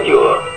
九。